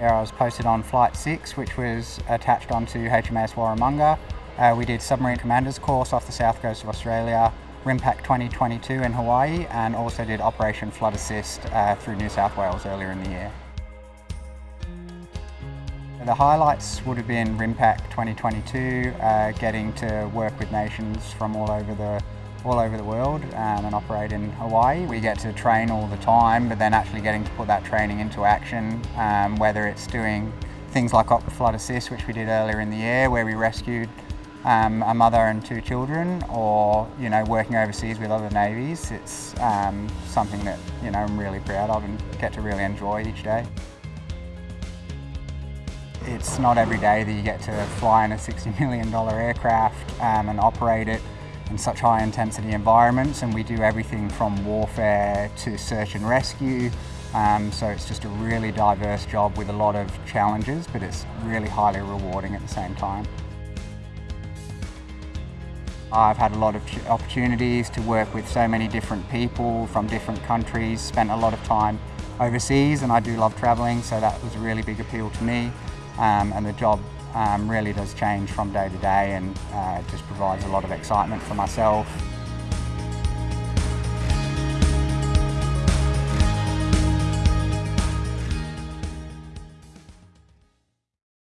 I was posted on Flight 6, which was attached onto HMAS Warramunga. Uh, we did submarine commander's course off the south coast of Australia, RIMPAC 2022 in Hawaii, and also did Operation Flood Assist uh, through New South Wales earlier in the year. The highlights would have been RIMPAC 2022, uh, getting to work with nations from all over the all over the world um, and operate in Hawaii. We get to train all the time, but then actually getting to put that training into action, um, whether it's doing things like Op Flood Assist, which we did earlier in the year, where we rescued um, a mother and two children, or you know working overseas with other navies. It's um, something that you know I'm really proud of and get to really enjoy each day. It's not every day that you get to fly in a $60 million aircraft um, and operate it in such high intensity environments and we do everything from warfare to search and rescue um, so it's just a really diverse job with a lot of challenges but it's really highly rewarding at the same time. I've had a lot of opportunities to work with so many different people from different countries, spent a lot of time overseas and I do love travelling so that was a really big appeal to me um, and the job um, really does change from day to day and uh, just provides a lot of excitement for myself